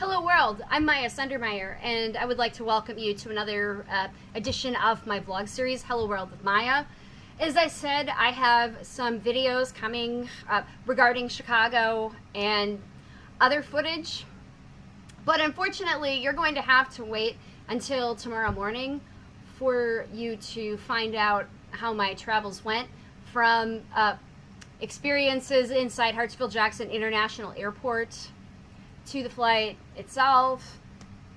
Hello, world. I'm Maya Sundermeyer, and I would like to welcome you to another uh, edition of my vlog series, Hello World with Maya. As I said, I have some videos coming uh, regarding Chicago and other footage, but unfortunately, you're going to have to wait until tomorrow morning for you to find out how my travels went from uh, experiences inside Hartsfield-Jackson International Airport to the flight itself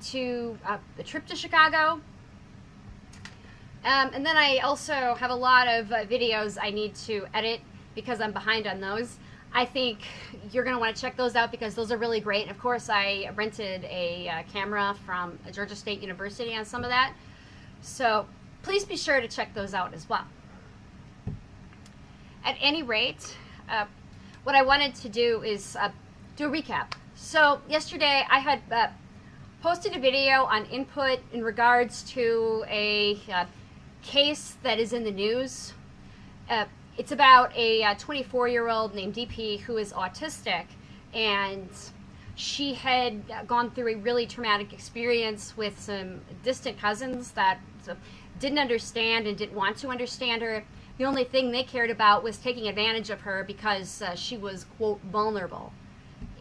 to uh, the trip to Chicago. Um, and then I also have a lot of uh, videos I need to edit because I'm behind on those. I think you're going to want to check those out because those are really great. And of course, I rented a uh, camera from Georgia State University on some of that. So please be sure to check those out as well. At any rate, uh, what I wanted to do is uh, do a recap. So yesterday I had uh, posted a video on input in regards to a uh, case that is in the news. Uh, it's about a 24-year-old named DP who is autistic and she had gone through a really traumatic experience with some distant cousins that didn't understand and didn't want to understand her. The only thing they cared about was taking advantage of her because uh, she was, quote, vulnerable.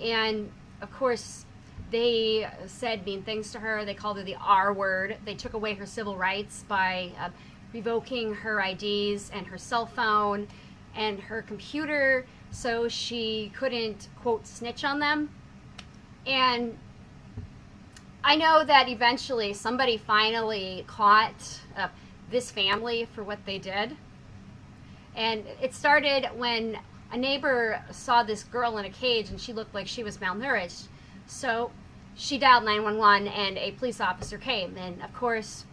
And of course, they said mean things to her. They called her the R word. They took away her civil rights by uh, revoking her IDs and her cell phone and her computer so she couldn't, quote, snitch on them. And I know that eventually somebody finally caught uh, this family for what they did. And it started when a neighbor saw this girl in a cage and she looked like she was malnourished. So she dialed 911 and a police officer came. And of course,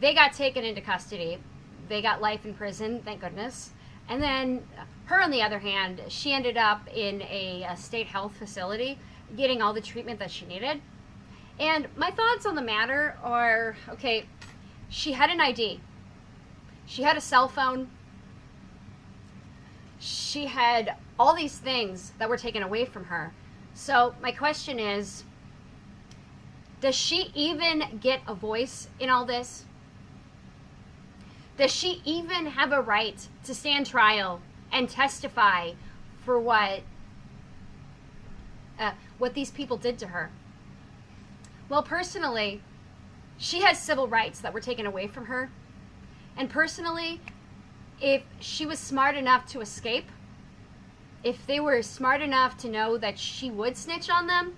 they got taken into custody. They got life in prison, thank goodness. And then her, on the other hand, she ended up in a, a state health facility getting all the treatment that she needed. And my thoughts on the matter are okay, she had an ID, she had a cell phone, she had all these things that were taken away from her. So my question is, does she even get a voice in all this? Does she even have a right to stand trial and testify for what uh, what these people did to her? Well, personally, she has civil rights that were taken away from her. And personally, if she was smart enough to escape, if they were smart enough to know that she would snitch on them,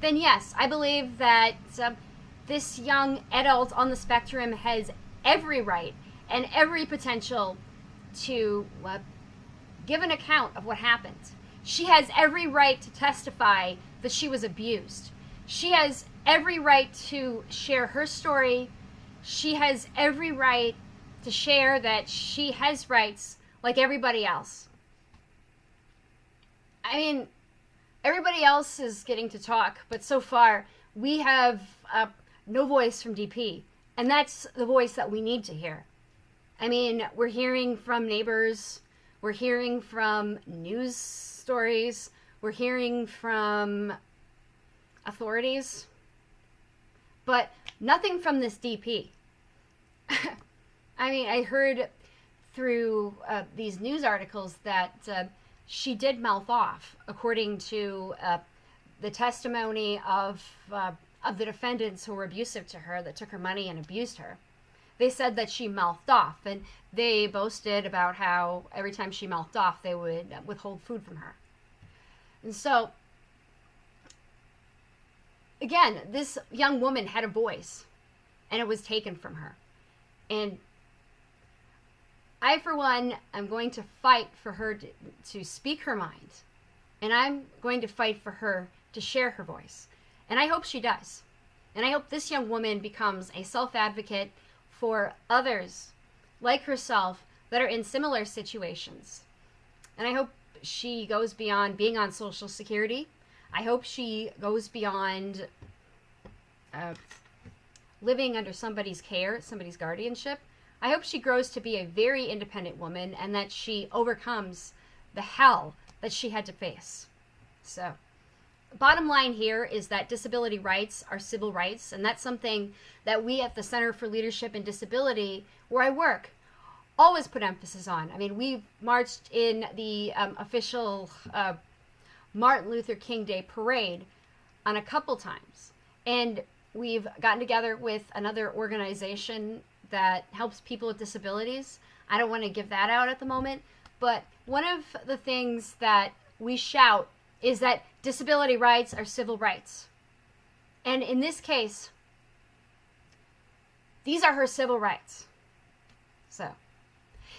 then yes, I believe that uh, this young adult on the spectrum has every right and every potential to uh, give an account of what happened. She has every right to testify that she was abused. She has every right to share her story. She has every right to share that she has rights like everybody else. I mean, everybody else is getting to talk, but so far we have uh, no voice from DP. And that's the voice that we need to hear. I mean, we're hearing from neighbors, we're hearing from news stories, we're hearing from authorities, but nothing from this DP. I mean, I heard through uh, these news articles that uh, she did mouth off, according to uh, the testimony of uh, of the defendants who were abusive to her, that took her money and abused her. They said that she mouthed off, and they boasted about how every time she mouthed off, they would withhold food from her. And so, again, this young woman had a voice, and it was taken from her. And I, for one, am going to fight for her to, to speak her mind. And I'm going to fight for her to share her voice. And I hope she does. And I hope this young woman becomes a self advocate for others like herself that are in similar situations. And I hope she goes beyond being on Social Security. I hope she goes beyond uh, living under somebody's care, somebody's guardianship. I hope she grows to be a very independent woman and that she overcomes the hell that she had to face. So, bottom line here is that disability rights are civil rights, and that's something that we at the Center for Leadership and Disability, where I work, always put emphasis on. I mean, we marched in the um, official uh, Martin Luther King Day parade on a couple times, and we've gotten together with another organization that helps people with disabilities. I don't want to give that out at the moment, but one of the things that we shout is that disability rights are civil rights. And in this case, these are her civil rights. So,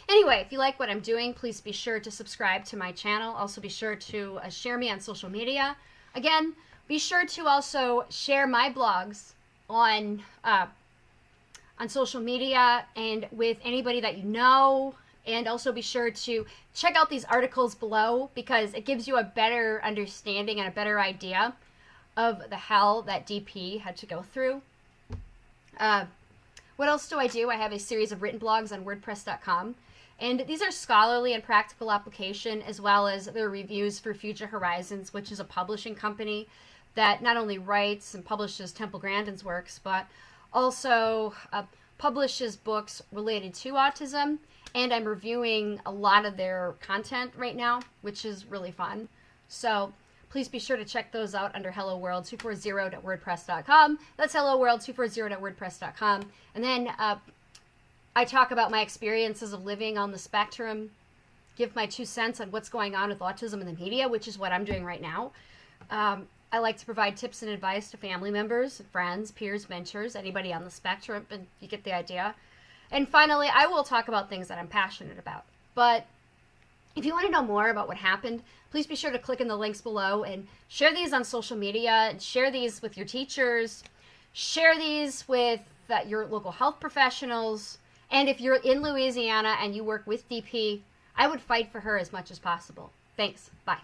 anyway, if you like what I'm doing, please be sure to subscribe to my channel. Also, be sure to uh, share me on social media. Again, be sure to also share my blogs on uh, on social media and with anybody that you know and also be sure to check out these articles below because it gives you a better understanding and a better idea of the hell that DP had to go through. Uh, what else do I do? I have a series of written blogs on WordPress.com. And these are scholarly and practical application, as well as their reviews for Future Horizons, which is a publishing company that not only writes and publishes Temple Grandin's works, but also uh, publishes books related to autism and I'm reviewing a lot of their content right now, which is really fun. So please be sure to check those out under hello world 240.wordpress.com. That's hello world 240.wordpress.com. And then uh, I talk about my experiences of living on the spectrum, give my two cents on what's going on with autism in the media, which is what I'm doing right now. Um, I like to provide tips and advice to family members, friends, peers, mentors, anybody on the spectrum, and you get the idea. And finally, I will talk about things that I'm passionate about. But if you want to know more about what happened, please be sure to click in the links below and share these on social media and share these with your teachers. Share these with uh, your local health professionals. And if you're in Louisiana and you work with DP, I would fight for her as much as possible. Thanks. Bye.